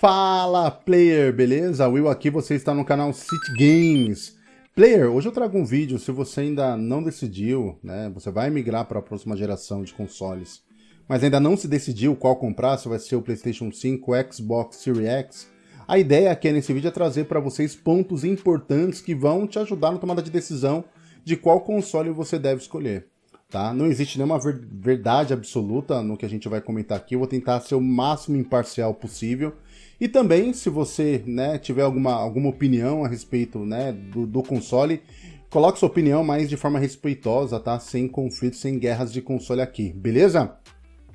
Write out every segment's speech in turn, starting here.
Fala, player, beleza? Will aqui, você está no canal City Games. Player, hoje eu trago um vídeo, se você ainda não decidiu, né, você vai migrar para a próxima geração de consoles, mas ainda não se decidiu qual comprar, se vai ser o Playstation 5, o Xbox Series X, a ideia aqui nesse vídeo é trazer para vocês pontos importantes que vão te ajudar na tomada de decisão de qual console você deve escolher. Tá? Não existe nenhuma ver verdade absoluta no que a gente vai comentar aqui, eu vou tentar ser o máximo imparcial possível e também, se você né, tiver alguma, alguma opinião a respeito né, do, do console, coloque sua opinião, mas de forma respeitosa, tá? Sem conflitos, sem guerras de console aqui, beleza?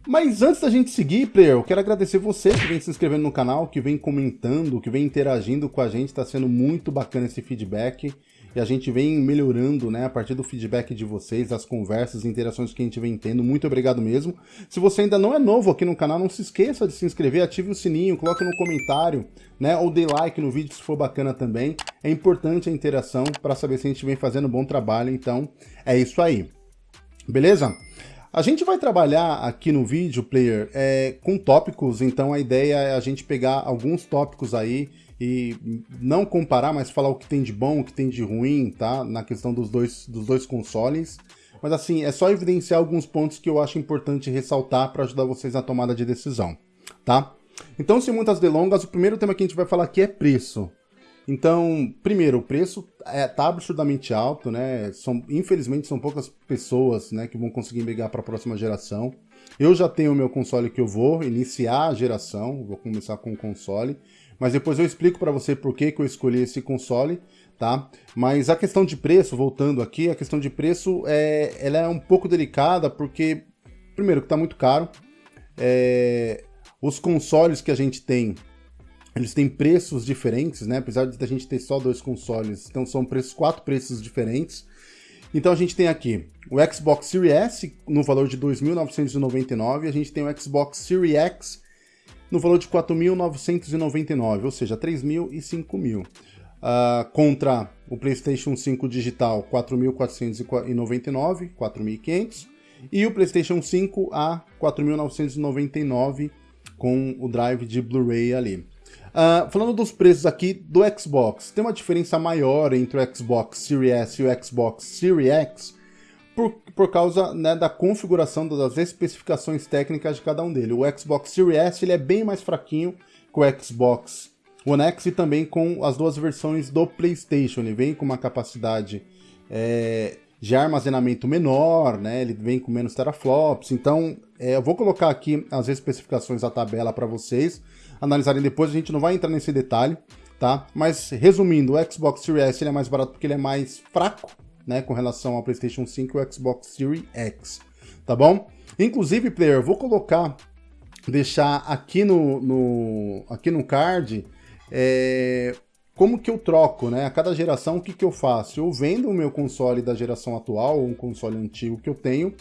Mas antes da gente seguir, player, eu quero agradecer você que vem se inscrevendo no canal, que vem comentando, que vem interagindo com a gente, está sendo muito bacana esse feedback e a gente vem melhorando, né, a partir do feedback de vocês, as conversas, interações que a gente vem tendo. Muito obrigado mesmo. Se você ainda não é novo aqui no canal, não se esqueça de se inscrever, ative o sininho, coloque no comentário, né, ou dê like no vídeo se for bacana também. É importante a interação para saber se a gente vem fazendo um bom trabalho, então é isso aí. Beleza? A gente vai trabalhar aqui no vídeo, player, é, com tópicos, então a ideia é a gente pegar alguns tópicos aí e não comparar, mas falar o que tem de bom, o que tem de ruim, tá? Na questão dos dois, dos dois consoles. Mas assim, é só evidenciar alguns pontos que eu acho importante ressaltar para ajudar vocês na tomada de decisão, tá? Então, sem muitas delongas, o primeiro tema que a gente vai falar aqui é preço. Então, primeiro, o preço é, tá absurdamente alto, né? São, infelizmente, são poucas pessoas né, que vão conseguir migrar para a próxima geração. Eu já tenho o meu console que eu vou iniciar a geração, vou começar com o console mas depois eu explico para você por que, que eu escolhi esse console, tá? Mas a questão de preço, voltando aqui, a questão de preço é, ela é um pouco delicada porque, primeiro, que está muito caro, é, os consoles que a gente tem, eles têm preços diferentes, né? Apesar de a gente ter só dois consoles, então são preços, quatro preços diferentes. Então a gente tem aqui o Xbox Series S no valor de 2.999, a gente tem o Xbox Series X no valor de 4.999, ou seja, 3.000 e 5.000. Uh, ah, contra o PlayStation 5 digital 4.499, 4.500 e o PlayStation 5 a 4.999 com o drive de Blu-ray ali. Uh, falando dos preços aqui do Xbox, tem uma diferença maior entre o Xbox Series S e o Xbox Series X por, por causa né, da configuração das especificações técnicas de cada um dele. O Xbox Series S ele é bem mais fraquinho que o Xbox One X e também com as duas versões do PlayStation. Ele vem com uma capacidade é, de armazenamento menor, né? ele vem com menos teraflops. Então, é, eu vou colocar aqui as especificações da tabela para vocês analisarem depois. A gente não vai entrar nesse detalhe, tá? Mas resumindo, o Xbox Series S ele é mais barato porque ele é mais fraco né, com relação ao PlayStation 5 e o Xbox Series X, tá bom? Inclusive, player, vou colocar, deixar aqui no, no aqui no card, é, como que eu troco, né? A cada geração, o que que eu faço? Eu vendo o meu console da geração atual, ou um console antigo que eu tenho,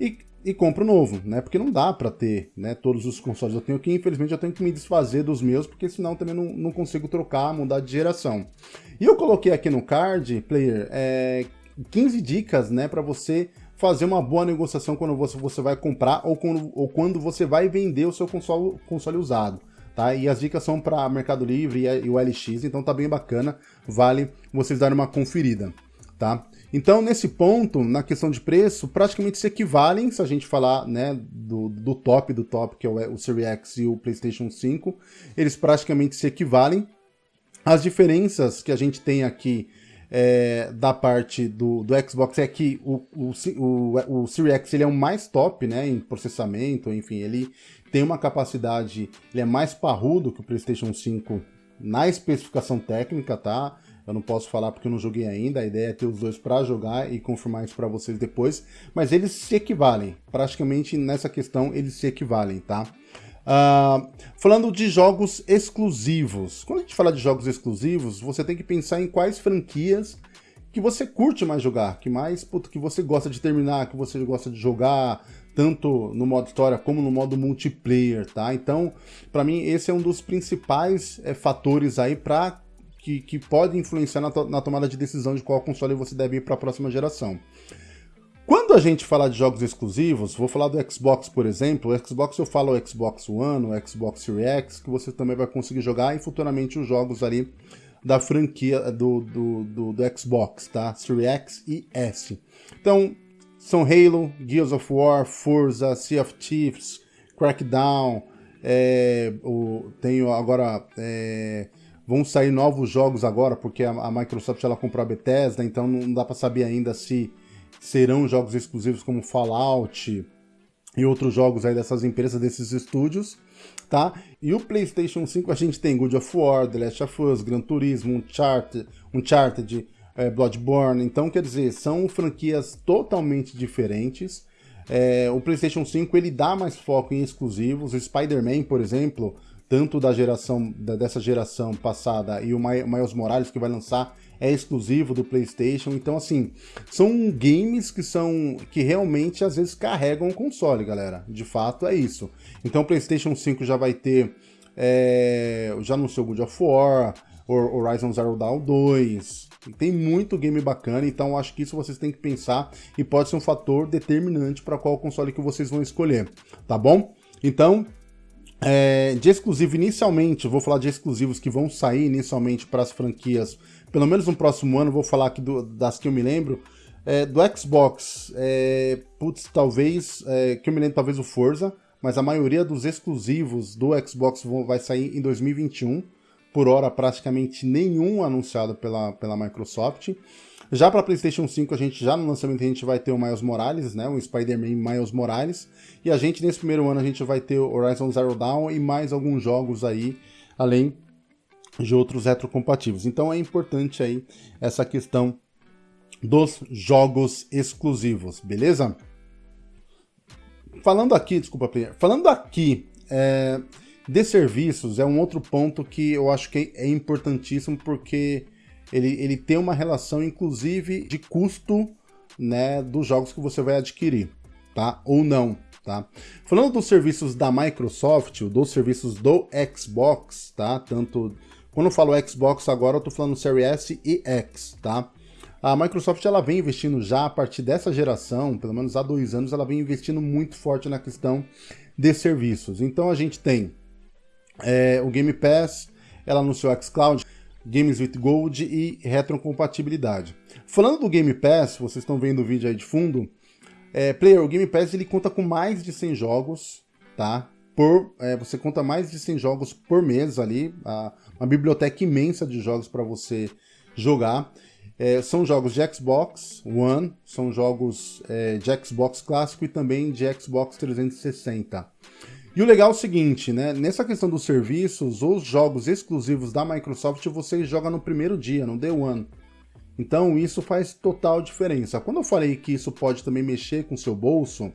e, e compro novo, né? Porque não dá para ter né, todos os consoles que eu tenho aqui, infelizmente eu tenho que me desfazer dos meus, porque senão também não, não consigo trocar, mudar de geração. E eu coloquei aqui no card, player, é, 15 dicas, né, para você fazer uma boa negociação quando você, você vai comprar ou quando, ou quando você vai vender o seu console, console usado. Tá? E as dicas são para Mercado Livre e, e o LX, então tá bem bacana, vale vocês darem uma conferida. Tá? Então, nesse ponto, na questão de preço, praticamente se equivalem, se a gente falar né, do, do top do top, que é o, o Series X e o PlayStation 5, eles praticamente se equivalem. As diferenças que a gente tem aqui é, da parte do, do Xbox é que o, o, o, o Series X ele é o mais top né, em processamento, enfim, ele tem uma capacidade, ele é mais parrudo que o PlayStation 5 na especificação técnica, tá? Eu não posso falar porque eu não joguei ainda, a ideia é ter os dois para jogar e confirmar isso para vocês depois, mas eles se equivalem, praticamente nessa questão eles se equivalem, tá? Uh, falando de jogos exclusivos. Quando a gente fala de jogos exclusivos, você tem que pensar em quais franquias que você curte mais jogar, que mais puto, que você gosta de terminar, que você gosta de jogar, tanto no modo história como no modo multiplayer, tá? Então, para mim, esse é um dos principais é, fatores aí para que, que pode influenciar na, to na tomada de decisão de qual console você deve ir para a próxima geração. Quando a gente fala de jogos exclusivos, vou falar do Xbox, por exemplo, o Xbox eu falo o Xbox One, o Xbox Series X, que você também vai conseguir jogar e futuramente os jogos ali da franquia do, do, do, do Xbox, tá? Series X e S. Então, são Halo, Gears of War, Forza, Sea of Thieves, Crackdown, é, o, tenho agora... É, vão sair novos jogos agora, porque a, a Microsoft ela comprou a Bethesda, então não dá para saber ainda se serão jogos exclusivos como Fallout e outros jogos aí dessas empresas, desses estúdios, tá? E o PlayStation 5 a gente tem God of War, The Last of Us, Gran Turismo, Uncharted, Uncharted é, Bloodborne, então quer dizer, são franquias totalmente diferentes. É, o PlayStation 5 ele dá mais foco em exclusivos, o Spider-Man, por exemplo, tanto da geração da, dessa geração passada e o Miles Morales que vai lançar é exclusivo do PlayStation. Então, assim, são games que são que realmente às vezes carregam o console, galera. De fato é isso. Então, o PlayStation 5 já vai ter é, já anunciou God of War, Horizon Zero Dawn 2. Tem muito game bacana, então acho que isso vocês têm que pensar e pode ser um fator determinante para qual console que vocês vão escolher, tá bom? Então, é, de exclusivo, inicialmente, vou falar de exclusivos que vão sair inicialmente para as franquias, pelo menos no próximo ano, vou falar aqui do, das que eu me lembro. É, do Xbox, é, putz, talvez, é, que eu me lembro, talvez o Forza, mas a maioria dos exclusivos do Xbox vão, vai sair em 2021. Por hora, praticamente nenhum anunciado pela, pela Microsoft. Já para PlayStation 5, a gente já no lançamento a gente vai ter o Miles Morales, né, o Spider-Man Miles Morales, e a gente nesse primeiro ano a gente vai ter o Horizon Zero Dawn e mais alguns jogos aí, além de outros retrocompatíveis. Então é importante aí essa questão dos jogos exclusivos, beleza? Falando aqui, desculpa, player, falando aqui é, de serviços, é um outro ponto que eu acho que é importantíssimo porque ele, ele tem uma relação, inclusive, de custo né, dos jogos que você vai adquirir, tá? Ou não, tá? Falando dos serviços da Microsoft, dos serviços do Xbox, tá? Tanto... Quando eu falo Xbox agora, eu tô falando Series S e X, tá? A Microsoft ela vem investindo já a partir dessa geração, pelo menos há dois anos, ela vem investindo muito forte na questão de serviços. Então a gente tem é, o Game Pass, ela anunciou o xCloud, Games with Gold e retrocompatibilidade. Falando do Game Pass, vocês estão vendo o vídeo aí de fundo, é, Player, o Game Pass ele conta com mais de 100 jogos, tá? Por, é, você conta mais de 100 jogos por mês ali, a, uma biblioteca imensa de jogos para você jogar. É, são jogos de Xbox One, são jogos é, de Xbox clássico e também de Xbox 360. E o legal é o seguinte, né? Nessa questão dos serviços, os jogos exclusivos da Microsoft você joga no primeiro dia, no Day One. Então isso faz total diferença. Quando eu falei que isso pode também mexer com o seu bolso,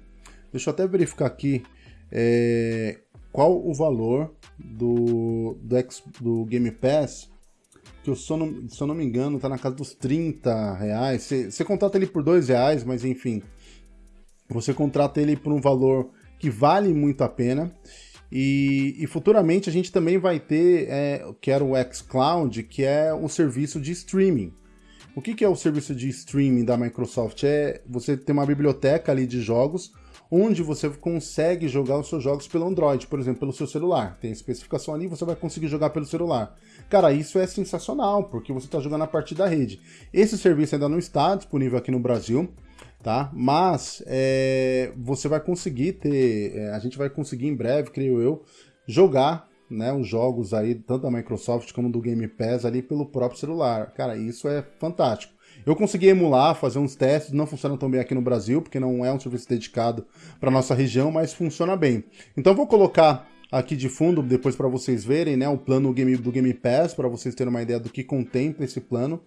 deixa eu até verificar aqui é, qual o valor do, do, do Game Pass, que eu, se, eu não, se eu não me engano está na casa dos 30 reais. Você, você contrata ele por 2 reais, mas enfim, você contrata ele por um valor que vale muito a pena. E, e futuramente a gente também vai ter, é, que era o xCloud, que é um serviço de streaming. O que, que é o serviço de streaming da Microsoft? É você ter uma biblioteca ali de jogos onde você consegue jogar os seus jogos pelo Android, por exemplo, pelo seu celular. Tem especificação ali, você vai conseguir jogar pelo celular. Cara, isso é sensacional, porque você está jogando a partir da rede. Esse serviço ainda não está disponível aqui no Brasil, tá? Mas é, você vai conseguir ter, é, a gente vai conseguir em breve, creio eu, jogar né, os jogos aí, tanto da Microsoft como do Game Pass ali pelo próprio celular. Cara, isso é fantástico. Eu consegui emular, fazer uns testes, não funciona tão bem aqui no Brasil, porque não é um serviço dedicado para nossa região, mas funciona bem. Então vou colocar aqui de fundo, depois para vocês verem, né, o plano do Game Pass, para vocês terem uma ideia do que contempla esse plano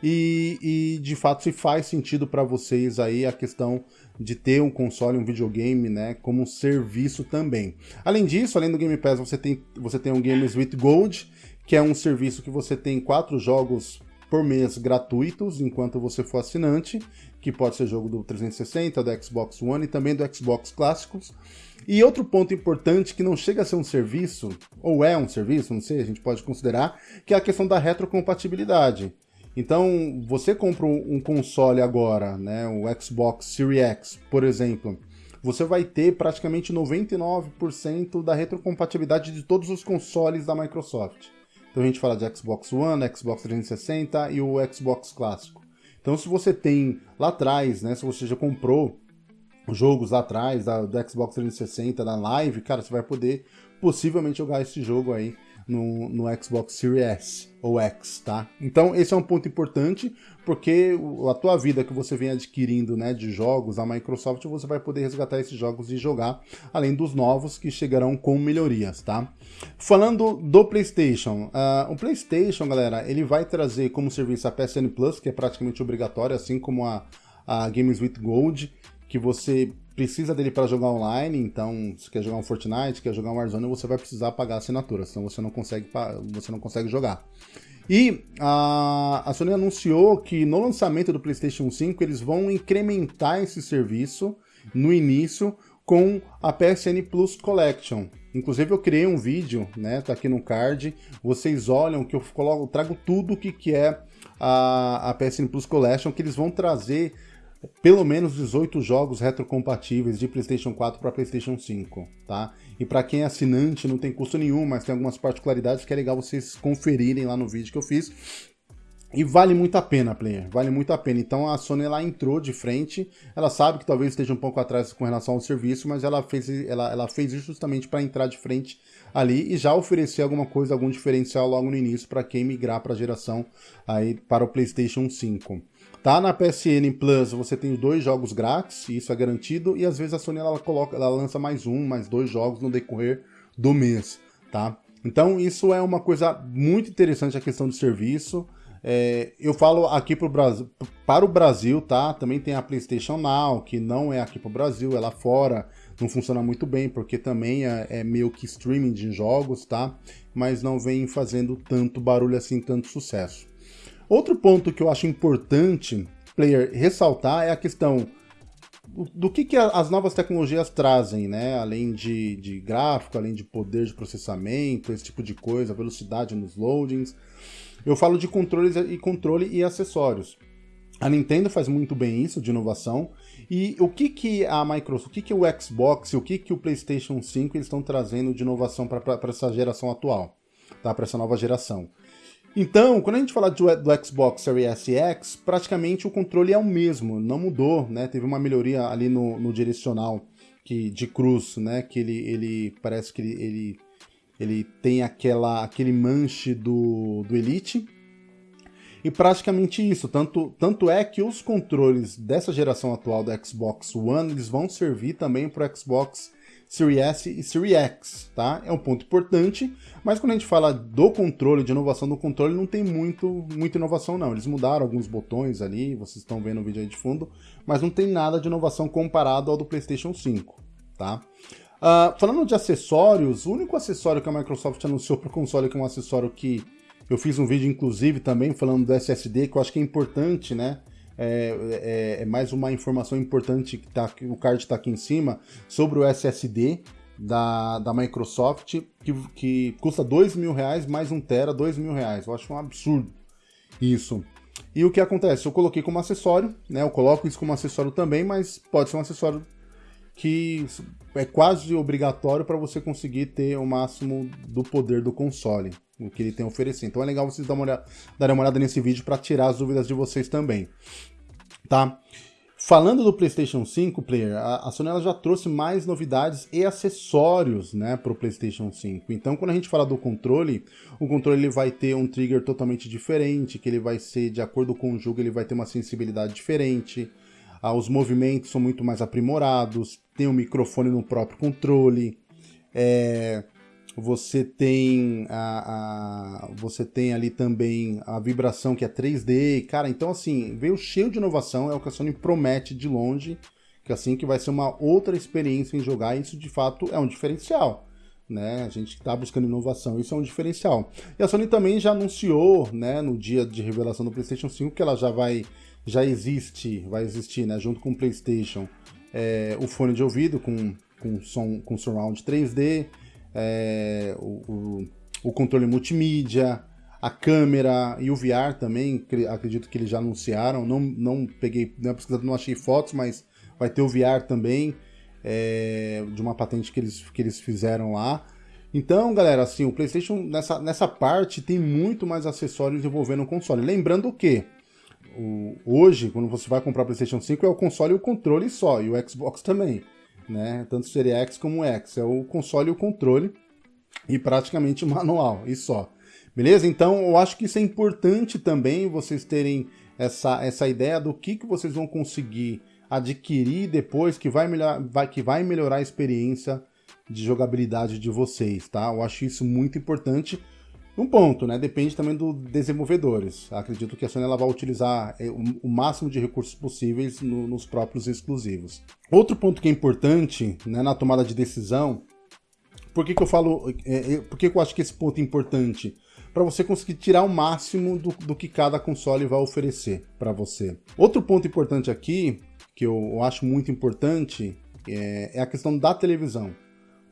e, e de fato se faz sentido para vocês aí a questão de ter um console, um videogame, né, como um serviço também. Além disso, além do Game Pass, você tem, você tem o Games with Gold, que é um serviço que você tem quatro jogos por mês gratuitos enquanto você for assinante, que pode ser jogo do 360, do Xbox One e também do Xbox clássicos. E outro ponto importante que não chega a ser um serviço, ou é um serviço, não sei, a gente pode considerar, que é a questão da retrocompatibilidade. Então, você compra um console agora, né, o Xbox Series X, por exemplo, você vai ter praticamente 99% da retrocompatibilidade de todos os consoles da Microsoft. Então a gente fala de Xbox One, Xbox 360 e o Xbox clássico. Então se você tem lá atrás, né, se você já comprou jogos lá atrás da, do Xbox 360, da Live, cara, você vai poder possivelmente jogar esse jogo aí no, no Xbox Series S ou X, tá? Então esse é um ponto importante, porque a tua vida que você vem adquirindo né, de jogos, a Microsoft, você vai poder resgatar esses jogos e jogar, além dos novos que chegarão com melhorias, tá? Falando do PlayStation, uh, o PlayStation, galera, ele vai trazer como serviço a PSN Plus, que é praticamente obrigatório, assim como a, a Games with Gold, que você precisa dele para jogar online, então se quer jogar um Fortnite, quer jogar um Warzone, você vai precisar pagar a assinatura, senão você não consegue, você não consegue jogar. E a, a Sony anunciou que no lançamento do PlayStation 5 eles vão incrementar esse serviço no início com a PSN Plus Collection. Inclusive eu criei um vídeo, né, tá aqui no card, vocês olham que eu coloco, trago tudo o que, que é a, a PSN Plus Collection, que eles vão trazer pelo menos 18 jogos retrocompatíveis de PlayStation 4 para PlayStation 5, tá? E para quem é assinante não tem custo nenhum, mas tem algumas particularidades que é legal vocês conferirem lá no vídeo que eu fiz. E vale muito a pena, player, vale muito a pena. Então a Sony ela entrou de frente, ela sabe que talvez esteja um pouco atrás com relação ao serviço, mas ela fez, ela, ela fez isso justamente para entrar de frente ali e já oferecer alguma coisa, algum diferencial logo no início para quem migrar para a geração aí para o PlayStation 5. Tá na PSN Plus, você tem dois jogos grátis, isso é garantido, e às vezes a Sony ela coloca, ela lança mais um, mais dois jogos no decorrer do mês, tá? Então isso é uma coisa muito interessante a questão de serviço. É, eu falo aqui pro Brasil, para o Brasil, tá? Também tem a PlayStation Now, que não é aqui para o Brasil, é lá fora. Não funciona muito bem, porque também é, é meio que streaming de jogos, tá? Mas não vem fazendo tanto barulho assim, tanto sucesso. Outro ponto que eu acho importante, player, ressaltar é a questão do que, que as novas tecnologias trazem, né? Além de, de gráfico, além de poder de processamento, esse tipo de coisa, velocidade nos loadings. Eu falo de controles e controle e acessórios. A Nintendo faz muito bem isso, de inovação. E o que, que a Microsoft, o que, que o Xbox o que, que o PlayStation 5 eles estão trazendo de inovação para essa geração atual, tá? para essa nova geração? Então, quando a gente fala do, do Xbox Series X, praticamente o controle é o mesmo, não mudou, né? Teve uma melhoria ali no, no direcional que, de cruz, né? Que ele, ele parece que ele, ele, ele tem aquela, aquele manche do, do Elite. E praticamente isso, tanto, tanto é que os controles dessa geração atual do Xbox One, eles vão servir também para o Xbox Series S e Series X, tá? É um ponto importante, mas quando a gente fala do controle, de inovação do controle, não tem muito, muita inovação não. Eles mudaram alguns botões ali, vocês estão vendo o vídeo aí de fundo, mas não tem nada de inovação comparado ao do PlayStation 5, tá? Uh, falando de acessórios, o único acessório que a Microsoft anunciou para o console, que é um acessório que eu fiz um vídeo, inclusive, também falando do SSD, que eu acho que é importante, né? É, é, é mais uma informação importante que tá, o card está aqui em cima sobre o SSD da, da Microsoft, que, que custa dois mil reais mais um tera, dois mil reais. Eu acho um absurdo isso. E o que acontece? Eu coloquei como acessório, né? Eu coloco isso como acessório também, mas pode ser um acessório que é quase obrigatório para você conseguir ter o máximo do poder do console, o que ele tem a oferecer. Então é legal vocês darem uma olhada, darem uma olhada nesse vídeo para tirar as dúvidas de vocês também. Tá? Falando do PlayStation 5, player, a, Sony já trouxe mais novidades e acessórios né, para o PlayStation 5. Então, quando a gente fala do controle, o controle ele vai ter um trigger totalmente diferente, que ele vai ser, de acordo com o jogo, ele vai ter uma sensibilidade diferente. Ah, os movimentos são muito mais aprimorados, tem um microfone no próprio controle, é, você tem a, a, você tem ali também a vibração que é 3D, cara, então assim, veio cheio de inovação, é o que a Sony promete de longe, que assim que vai ser uma outra experiência em jogar, isso de fato é um diferencial. Né? A gente está buscando inovação, isso é um diferencial. E a Sony também já anunciou, né, no dia de revelação do PlayStation 5, que ela já vai, já existe, vai existir, né, junto com o PlayStation, é, o fone de ouvido com, com som com surround 3D, é, o, o, o, controle multimídia, a câmera e o VR também, acredito que eles já anunciaram, não, não peguei, não, não achei fotos, mas vai ter o VR também, é, de uma patente que eles, que eles fizeram lá. Então, galera, assim, o PlayStation nessa, nessa parte tem muito mais acessórios envolvendo o console. Lembrando que o, hoje, quando você vai comprar o PlayStation 5, é o console e o controle só, e o Xbox também, né? Tanto o Series X como o X, é o console e o controle e praticamente o manual, e só. Beleza? Então, eu acho que isso é importante também, vocês terem essa, essa ideia do que, que vocês vão conseguir adquirir depois, que vai, melhor, vai, que vai melhorar a experiência de jogabilidade de vocês, tá? Eu acho isso muito importante. Um ponto, né? Depende também dos desenvolvedores. Acredito que a Sony ela vai utilizar é, o máximo de recursos possíveis no, nos próprios exclusivos. Outro ponto que é importante né, na tomada de decisão, por que, que eu falo, é, é, por que, que eu acho que esse ponto é importante? para você conseguir tirar o máximo do, do que cada console vai oferecer para você. Outro ponto importante aqui, que eu, eu acho muito importante, é, é, a questão da televisão.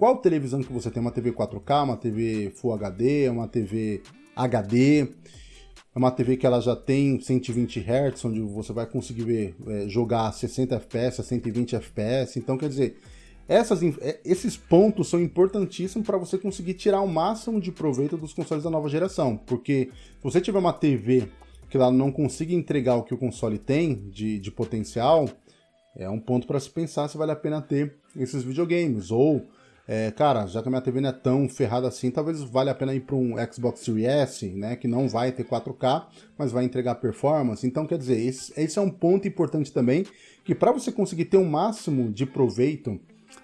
Qual televisão que você tem? Uma TV 4K, uma TV Full HD, uma TV HD? É uma TV que ela já tem 120 Hz, onde você vai conseguir ver, é, jogar 60 FPS, 120 FPS. Então, quer dizer, essas, é, esses pontos são importantíssimos para você conseguir tirar o máximo de proveito dos consoles da nova geração, porque se você tiver uma TV que ela não consiga entregar o que o console tem de, de potencial, é um ponto para se pensar se vale a pena ter esses videogames, ou, é, cara, já que a minha TV não é tão ferrada assim, talvez valha a pena ir para um Xbox Series S, né, que não vai ter 4K, mas vai entregar performance, então quer dizer, esse, esse é um ponto importante também, que para você conseguir ter o máximo de proveito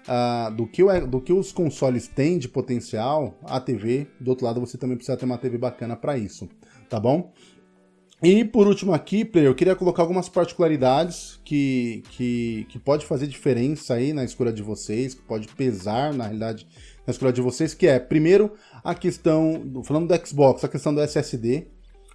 uh, do, que o, do que os consoles têm de potencial, a TV, do outro lado você também precisa ter uma TV bacana para isso, tá bom? E por último aqui, player, eu queria colocar algumas particularidades que, que, que pode fazer diferença aí na escolha de vocês, que pode pesar, na realidade, na escolha de vocês, que é, primeiro, a questão, falando do Xbox, a questão do SSD.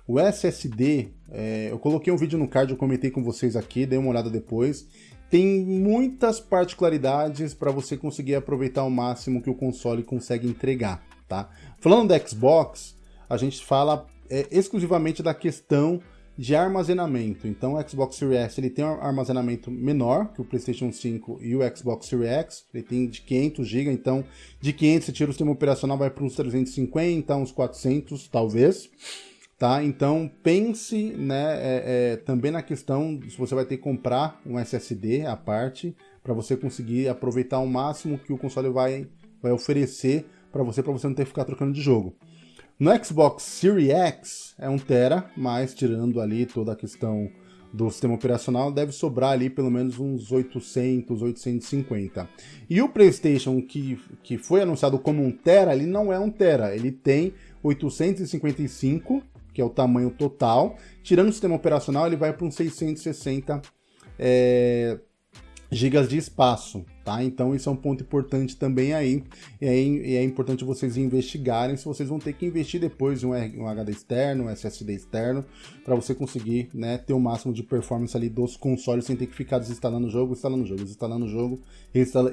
O SSD, é, eu coloquei um vídeo no card, eu comentei com vocês aqui, dei uma olhada depois, tem muitas particularidades para você conseguir aproveitar ao máximo que o console consegue entregar, tá? Falando do Xbox, a gente fala é, exclusivamente da questão de armazenamento. Então o Xbox Series S ele tem um armazenamento menor que o PlayStation 5 e o Xbox Series X, ele tem de 500 GB, então de 500 você tira o sistema operacional vai para uns 350, uns 400 talvez. Tá? Então pense né, é, é, também na questão se você vai ter que comprar um SSD à parte para você conseguir aproveitar o máximo que o console vai, vai oferecer para você, para você não ter que ficar trocando de jogo. No Xbox Series X é 1 tera, mas tirando ali toda a questão do sistema operacional, deve sobrar ali pelo menos uns 800, 850. E o PlayStation que, que foi anunciado como 1 tera, ele não é 1 tera, ele tem 855 que é o tamanho total. Tirando o sistema operacional, ele vai para uns 660 é, gigas de espaço, tá? Então isso é um ponto importante também aí, e é, é, importante vocês investigarem se vocês vão ter que investir depois em um, um HD externo, um SSD externo, para você conseguir né, ter o máximo de performance ali dos consoles sem ter que ficar desinstalando o jogo, instalando o jogo, instalando o jogo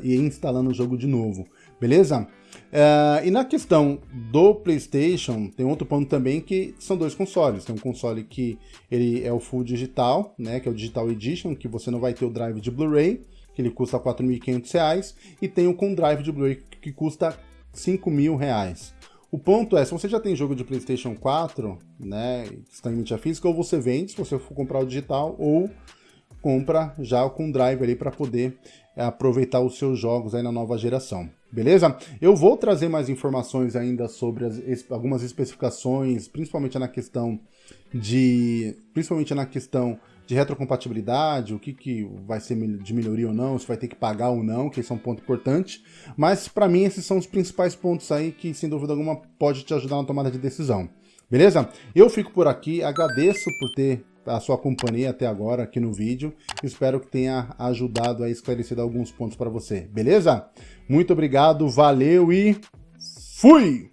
e instalando o jogo de novo, beleza? Uh, e na questão do PlayStation, tem outro ponto também que são dois consoles. Tem um console que ele é o Full Digital, né, que é o Digital Edition, que você não vai ter o drive de Blu-ray, que ele custa R$ 4.500, e tem o com drive de Blu-ray que custa R$ 5.000. O ponto é, se você já tem jogo de PlayStation 4, né, que está em mídia física, ou você vende, se você for comprar o digital, ou compra já com drive ali para poder é, aproveitar os seus jogos aí na nova geração. Beleza? Eu vou trazer mais informações ainda sobre as, algumas especificações, principalmente na questão de, principalmente na questão de retrocompatibilidade, o que, que vai ser de melhoria ou não, se vai ter que pagar ou não, que esse é um ponto importante. Mas para mim esses são os principais pontos aí que sem dúvida alguma pode te ajudar na tomada de decisão. Beleza? Eu fico por aqui, agradeço por ter a sua companhia até agora aqui no vídeo. Espero que tenha ajudado a esclarecer alguns pontos para você, beleza? Muito obrigado, valeu e fui!